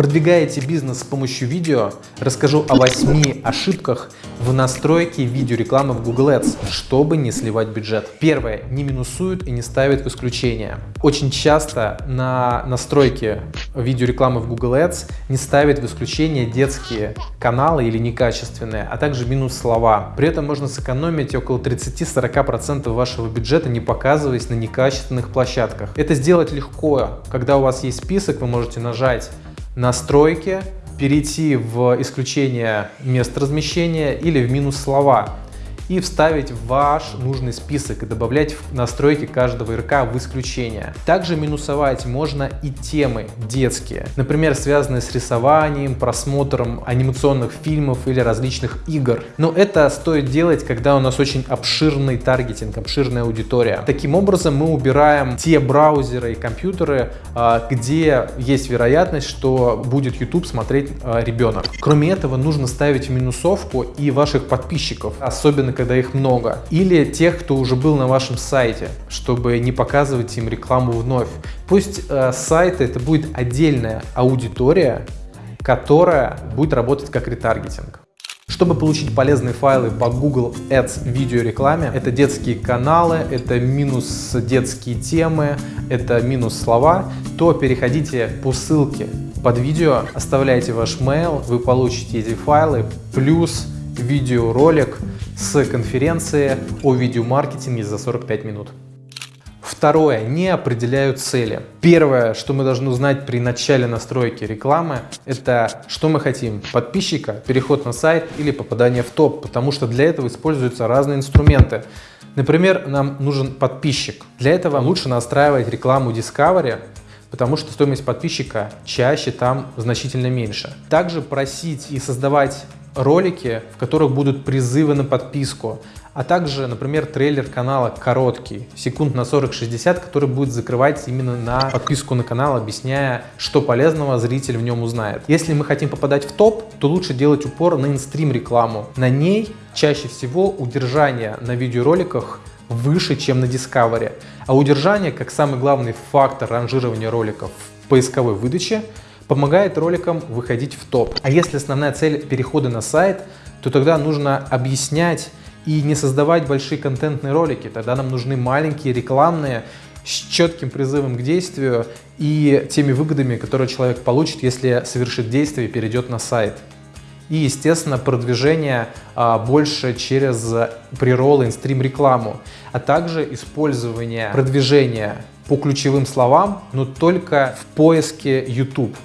Продвигаете бизнес с помощью видео? Расскажу о 8 ошибках в настройке видеорекламы в Google Ads, чтобы не сливать бюджет. Первое. Не минусуют и не ставят в исключение. Очень часто на настройке видеорекламы в Google Ads не ставят в исключение детские каналы или некачественные, а также минус слова. При этом можно сэкономить около 30-40% вашего бюджета, не показываясь на некачественных площадках. Это сделать легко. Когда у вас есть список, вы можете нажать настройки, перейти в исключение мест размещения или в минус слова и вставить в ваш нужный список и добавлять в настройки каждого РК в исключение. Также минусовать можно и темы детские, например, связанные с рисованием, просмотром анимационных фильмов или различных игр. Но это стоит делать, когда у нас очень обширный таргетинг, обширная аудитория. Таким образом мы убираем те браузеры и компьютеры, а, где есть вероятность, что будет YouTube смотреть а, ребенок. Кроме этого, нужно ставить минусовку и ваших подписчиков, особенно когда их много, или тех, кто уже был на вашем сайте, чтобы не показывать им рекламу вновь. Пусть э, сайт это будет отдельная аудитория, которая будет работать как ретаргетинг. Чтобы получить полезные файлы по Google Ads видеорекламе, это детские каналы, это минус детские темы, это минус слова, то переходите по ссылке под видео, оставляйте ваш mail, вы получите эти файлы, плюс видеоролик с конференции о видеомаркетинге за 45 минут. Второе. Не определяют цели. Первое, что мы должны узнать при начале настройки рекламы, это что мы хотим. Подписчика, переход на сайт или попадание в топ, потому что для этого используются разные инструменты. Например, нам нужен подписчик. Для этого лучше настраивать рекламу Discovery, потому что стоимость подписчика чаще там значительно меньше. Также просить и создавать ролики, в которых будут призывы на подписку, а также, например, трейлер канала короткий, секунд на 40-60, который будет закрывать именно на подписку на канал, объясняя, что полезного зритель в нем узнает. Если мы хотим попадать в топ, то лучше делать упор на инстрим рекламу. На ней чаще всего удержание на видеороликах выше, чем на Discovery. А удержание, как самый главный фактор ранжирования роликов в поисковой выдаче, помогает роликам выходить в топ. А если основная цель перехода на сайт, то тогда нужно объяснять и не создавать большие контентные ролики. Тогда нам нужны маленькие рекламные с четким призывом к действию и теми выгодами, которые человек получит, если совершит действие и перейдет на сайт. И, естественно, продвижение а, больше через приролы, инстрим рекламу, а также использование продвижения по ключевым словам, но только в поиске YouTube.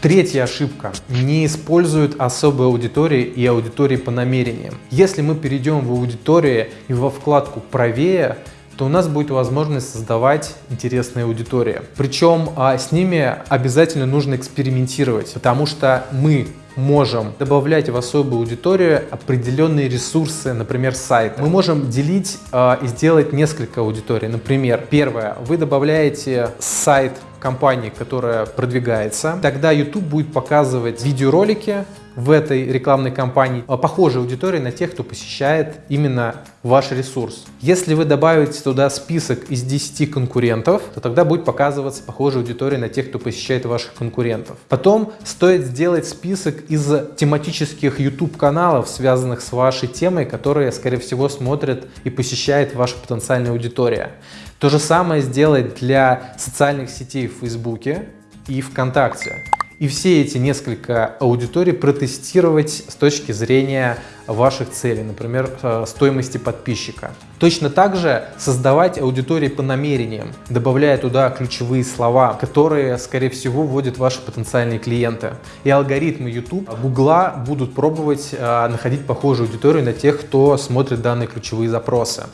Третья ошибка. Не используют особые аудитории и аудитории по намерениям. Если мы перейдем в аудитории и во вкладку «Правее», то у нас будет возможность создавать интересные аудитории. Причем а, с ними обязательно нужно экспериментировать, потому что мы можем добавлять в особую аудиторию определенные ресурсы, например, сайт. Мы можем делить э, и сделать несколько аудиторий. Например, первое, вы добавляете сайт компании, которая продвигается, тогда YouTube будет показывать видеоролики в этой рекламной кампании а, похожей аудитории на тех, кто посещает именно ваш ресурс. Если вы добавите туда список из 10 конкурентов, то тогда будет показываться похожая аудитория на тех, кто посещает ваших конкурентов. Потом стоит сделать список из тематических YouTube каналов, связанных с вашей темой, которые, скорее всего, смотрят и посещает ваша потенциальная аудитория. То же самое сделать для социальных сетей в Фейсбуке и ВКонтакте и все эти несколько аудиторий протестировать с точки зрения ваших целей, например, э, стоимости подписчика. Точно так же создавать аудитории по намерениям, добавляя туда ключевые слова, которые, скорее всего, вводят ваши потенциальные клиенты. И алгоритмы YouTube, Google будут пробовать э, находить похожую аудиторию на тех, кто смотрит данные ключевые запросы.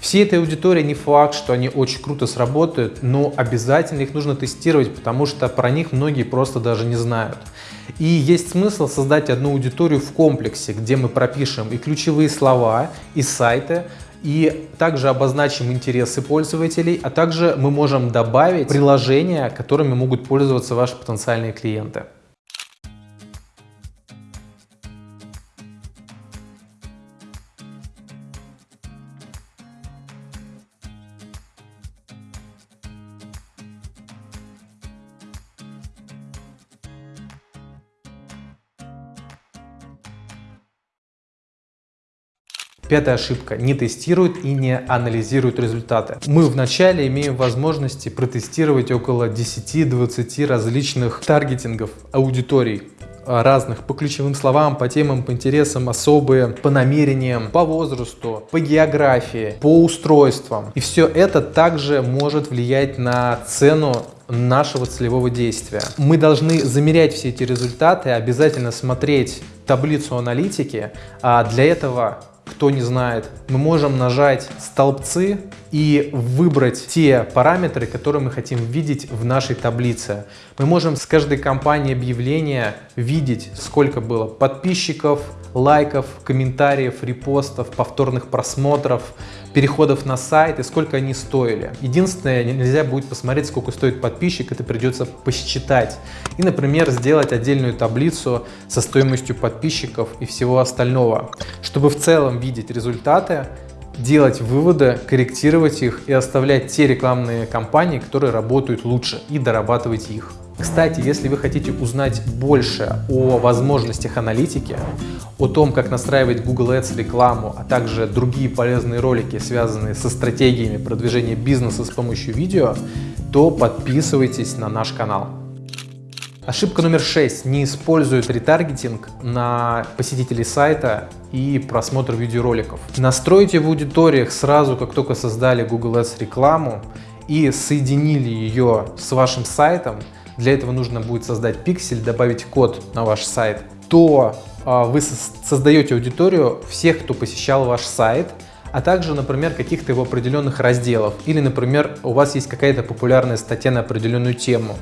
Всей этой аудитории не факт, что они очень круто сработают, но обязательно их нужно тестировать, потому что про них многие просто даже не знают. И есть смысл создать одну аудиторию в комплексе, где мы пропишем и ключевые слова, и сайты, и также обозначим интересы пользователей, а также мы можем добавить приложения, которыми могут пользоваться ваши потенциальные клиенты. Пятая ошибка. Не тестируют и не анализируют результаты. Мы вначале имеем возможности протестировать около 10-20 различных таргетингов аудиторий разных по ключевым словам, по темам, по интересам, особые, по намерениям, по возрасту, по географии, по устройствам. И все это также может влиять на цену нашего целевого действия. Мы должны замерять все эти результаты, обязательно смотреть таблицу аналитики. А для этого кто не знает, мы можем нажать столбцы и выбрать те параметры, которые мы хотим видеть в нашей таблице. Мы можем с каждой компании объявления видеть, сколько было подписчиков, лайков, комментариев, репостов, повторных просмотров, переходов на сайт и сколько они стоили. Единственное, нельзя будет посмотреть, сколько стоит подписчик, это придется посчитать. И, например, сделать отдельную таблицу со стоимостью подписчиков и всего остального. Чтобы в целом видеть результаты, делать выводы, корректировать их и оставлять те рекламные кампании, которые работают лучше и дорабатывать их. Кстати, если вы хотите узнать больше о возможностях аналитики, о том, как настраивать Google Ads рекламу, а также другие полезные ролики, связанные со стратегиями продвижения бизнеса с помощью видео, то подписывайтесь на наш канал. Ошибка номер 6. Не используют ретаргетинг на посетителей сайта и просмотр видеороликов. Настройте в аудиториях сразу, как только создали Google Ads рекламу и соединили ее с вашим сайтом, для этого нужно будет создать пиксель, добавить код на ваш сайт, то а, вы создаете аудиторию всех, кто посещал ваш сайт, а также, например, каких-то его определенных разделов. Или, например, у вас есть какая-то популярная статья на определенную тему.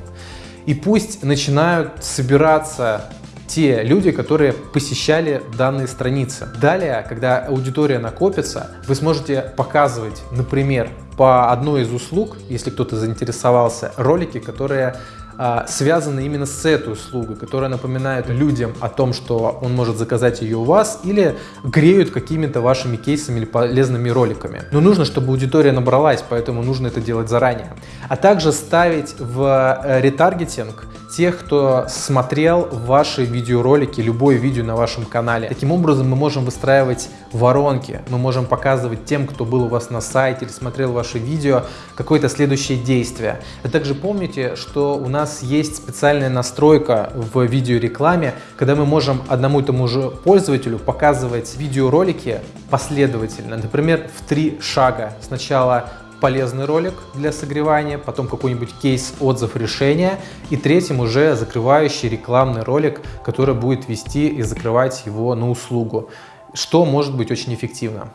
И пусть начинают собираться те люди, которые посещали данные страницы. Далее, когда аудитория накопится, вы сможете показывать, например, по одной из услуг, если кто-то заинтересовался, ролики, которые а, связаны именно с этой услугой, которая напоминает людям о том, что он может заказать ее у вас или греют какими-то вашими кейсами или полезными роликами. Но нужно, чтобы аудитория набралась, поэтому нужно это делать заранее. А также ставить в э, ретаргетинг тех, кто смотрел ваши видеоролики, любое видео на вашем канале. Таким образом мы можем выстраивать воронки, мы можем показывать тем, кто был у вас на сайте или смотрел ваши видео, какое-то следующее действие. А также помните, что у нас есть специальная настройка в видеорекламе, когда мы можем одному и тому же пользователю показывать видеоролики последовательно, например, в три шага. Сначала полезный ролик для согревания, потом какой-нибудь кейс, отзыв, решения и третьим уже закрывающий рекламный ролик, который будет вести и закрывать его на услугу, что может быть очень эффективно.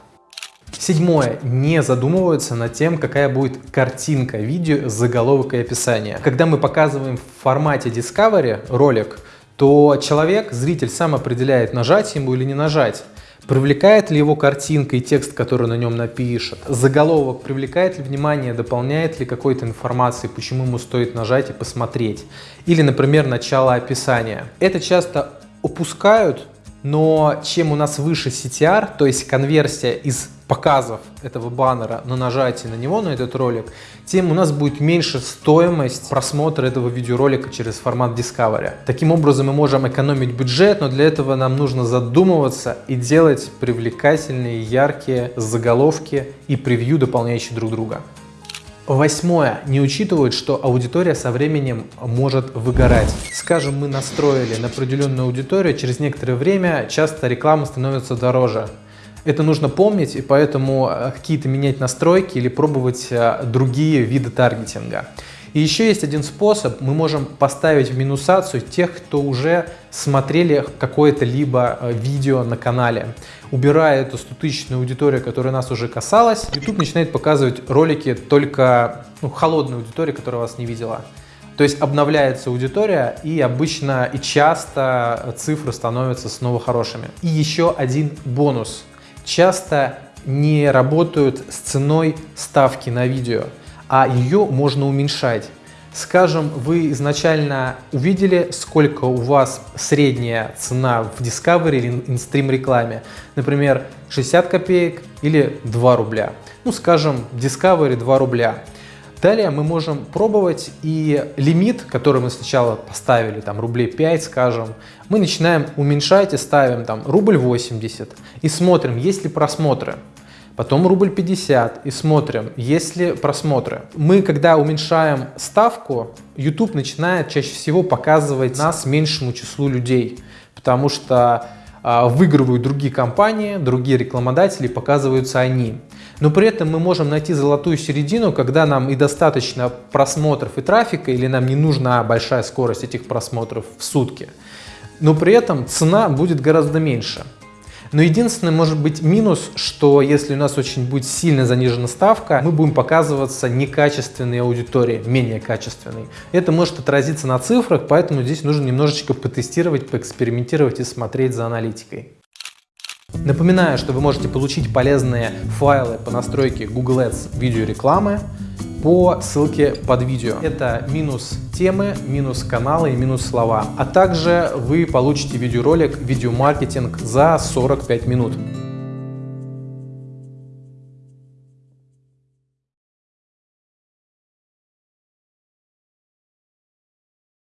Седьмое. Не задумываются над тем, какая будет картинка видео, заголовок и описание. Когда мы показываем в формате Discovery ролик, то человек, зритель сам определяет, нажать ему или не нажать. Привлекает ли его картинка и текст, который на нем напишет? Заголовок привлекает ли внимание, дополняет ли какой-то информации, почему ему стоит нажать и посмотреть? Или, например, начало описания. Это часто упускают, но чем у нас выше CTR, то есть конверсия из показов этого баннера на нажатие на него, на этот ролик, тем у нас будет меньше стоимость просмотра этого видеоролика через формат Discovery. Таким образом мы можем экономить бюджет, но для этого нам нужно задумываться и делать привлекательные, яркие заголовки и превью, дополняющие друг друга. Восьмое. Не учитывают, что аудитория со временем может выгорать. Скажем, мы настроили на определенную аудиторию, через некоторое время часто реклама становится дороже. Это нужно помнить, и поэтому э, какие-то менять настройки или пробовать э, другие виды таргетинга. И еще есть один способ, мы можем поставить в минусацию тех, кто уже смотрели какое-то либо э, видео на канале. Убирая эту статичную аудиторию, которая нас уже касалась, YouTube начинает показывать ролики только ну, холодной аудитории, которая вас не видела. То есть обновляется аудитория и обычно и часто цифры становятся снова хорошими. И еще один бонус – часто не работают с ценой ставки на видео, а ее можно уменьшать. Скажем, вы изначально увидели, сколько у вас средняя цена в Discovery или InStream рекламе. Например, 60 копеек или 2 рубля. Ну, скажем, Discovery 2 рубля Далее мы можем пробовать и лимит, который мы сначала поставили, там рублей 5, скажем, мы начинаем уменьшать и ставим там рубль 80 и смотрим, есть ли просмотры. Потом рубль 50 и смотрим, есть ли просмотры. Мы, когда уменьшаем ставку, YouTube начинает чаще всего показывать нас меньшему числу людей, потому что а, выигрывают другие компании, другие рекламодатели, показываются они. Но при этом мы можем найти золотую середину, когда нам и достаточно просмотров и трафика, или нам не нужна большая скорость этих просмотров в сутки. Но при этом цена будет гораздо меньше. Но единственный может быть минус, что если у нас очень будет сильно занижена ставка, мы будем показываться некачественной аудитории, менее качественной. Это может отразиться на цифрах, поэтому здесь нужно немножечко потестировать, поэкспериментировать и смотреть за аналитикой. Напоминаю, что вы можете получить полезные файлы по настройке Google Ads видеорекламы по ссылке под видео. Это минус темы, минус каналы и минус слова. А также вы получите видеоролик «Видеомаркетинг» за 45 минут.